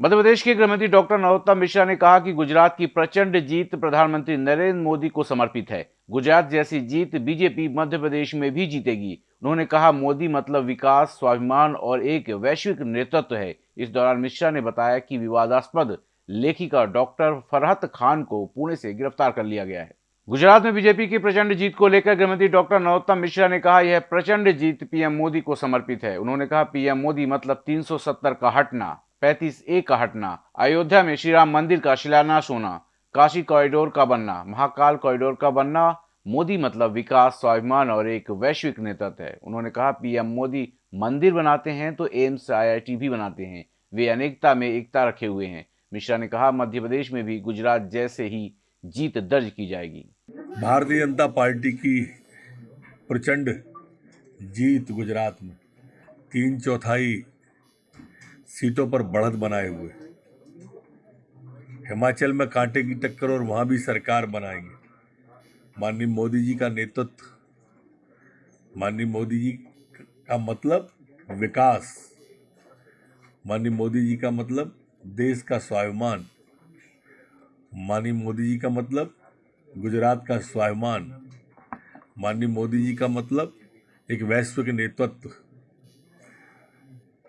मध्य प्रदेश के गृहमंत्री डॉक्टर नरोत्तम मिश्रा ने कहा कि गुजरात की प्रचंड जीत प्रधानमंत्री नरेंद्र मोदी को समर्पित है। गुजरात जैसी जीत बीजेपी मध्य प्रदेश में भी जीतेगी। उन्होंने कहा, मोदी मतलब विकास, स्वाभिमान और एक वैश्विक नेतृत्व है। इस दौरान मिश्रा ने बताया कि विवादास्पद लेखिका डॉक्टर फरहत खान को पुणे से गिरफ़्तार कर लिया गया है। गुजरात में बीजेपी की प्रचंड जीत को लेकर गृहमंत्री डॉक्टर नरोत्तम मिश्रा ने कहा, यह प्रचंड जीत पीएम मोदी को समर्पित है। उन्होंने कहा, पीएम मोदी मतलब 370 का हटना। 35 ए का हटना, अयोध्या में श्री राम मंदिर का शिलान्यास होना, काशी कॉरिडोर का बनना, महाकाल कॉरिडोर का बनना, मोदी मतलब विकास, स्वाभिमान और एक वैश्विक नेतृत्व है। उन्होंने कहा, पीएम मोदी मंदिर बनाते हैं तो एम्स, आईआईटी भी बनाते हैं। वे अनेकता में एकता रखे हुए हैं। मिश्रा ने कहा, मध्य प्रदेश में भी गुजरात जैसे ही जीत दर्ज की जाएगी। भारतीय जनता पार्टी की प्रचंड जीत गुजरात में। तीन चौथाई सीटों पर बढ़त बनाए हुए। हिमाचल में कांटे की टक्कर और वहाँ भी सरकार बनाएँगे। माननीय मोदी जी का नेतृत्व। माननीय मोदी जी का मतलब विकास। माननीय मोदी जी का मतलब देश का स्वाभिमान। माननीय मोदी जी का मतलब गुजरात का स्वाभिमान। माननीय मोदी जी का मतलब एक वैश्विक नेतृत्व।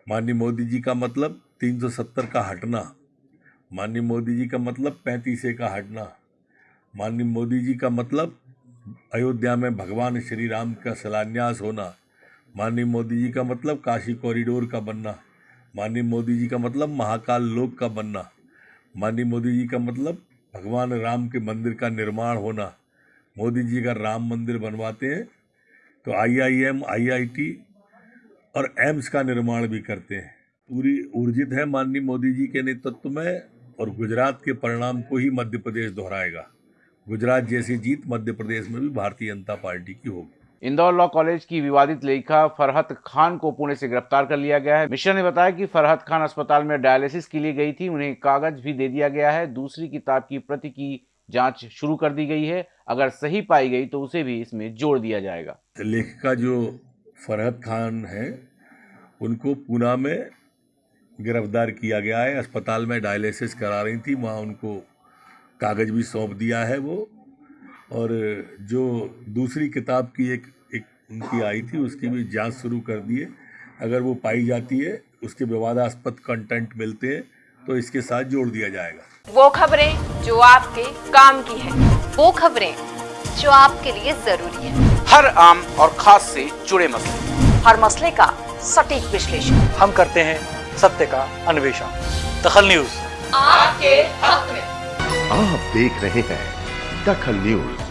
माननीय मोदी जी का मतलब 370 का हटना। माननीय मोदी जी का मतलब पैंतीस का हटना। माननीय मोदी जी का मतलब अयोध्या में भगवान श्री राम का शिलान्यास होना। माननीय मोदी जी का मतलब काशी कॉरिडोर का बनना। माननीय मोदी जी का मतलब महाकाल लोक का बनना। माननीय मोदी जी का मतलब भगवान राम के मंदिर का निर्माण होना। मोदी जी का राम मंदिर बनवाते हैं तो I I M, I I IIT और एम्स का निर्माण भी करते हैं। पूरी ऊर्जित है माननीय मोदी जी के नेतृत्व में और गुजरात के परिणाम को ही मध्य प्रदेश दोहराएगा। गुजरात जैसी जीत मध्य प्रदेश में भी भारतीय जनता पार्टी की होगी। इंदौर लॉ कॉलेज की विवादित लेखिका फरहत खान को पुणे से गिरफ़्तार कर लिया गया है। मिश्रा ने बताया कि फरहत खान अस्पताल में डायलिसिस के लिए गई थी। उन्हें कागज़ भी दे दिया गया है। दूसरी किताब की प्रति की जाँच शुरू कर दी गई है। अगर सही पाई गई तो उसे भी इसमें जोड़ दिया जाएगा। लेखिका जो फरहत खान है उनको पूना में गिरफ़्तार किया गया है। अस्पताल में डायलिसिस करा रही थी। वहाँ उनको कागज़ भी सौंप दिया है वो। और जो दूसरी किताब की एक एक उनकी आई थी उसकी भी जाँच शुरू कर दी है। अगर वो पाई जाती है उसके विवादास्पद कंटेंट मिलते हैं तो इसके साथ जोड़ दिया जाएगा। वो खबरें जो आपके काम की है वो खबरें जो आपके लिए ज़रूरी है। हर आम और खास से जुड़े मसले। हर मसले का सटीक विश्लेषण। हम करते हैं सत्य का अन्वेषण। दखल न्यूज़। आपके हक में। आप देख रहे हैं दखल न्यूज़।